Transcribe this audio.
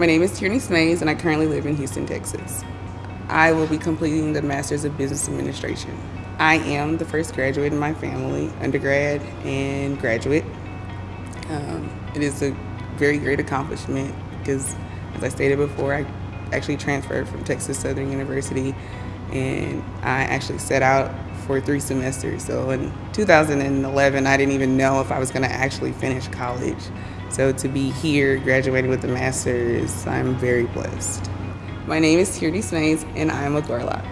My name is Tierney Smays, and I currently live in Houston, Texas. I will be completing the Master's of Business Administration. I am the first graduate in my family, undergrad and graduate. Um, it is a very great accomplishment because, as I stated before, I actually transferred from Texas Southern University and I actually set out for three semesters. So in 2011, I didn't even know if I was going to actually finish college. So to be here, graduating with a master's, I'm very blessed. My name is Tierney Smays, and I am a Gorlok.